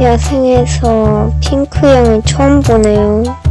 야생에서 핑크향을 처음 보네요.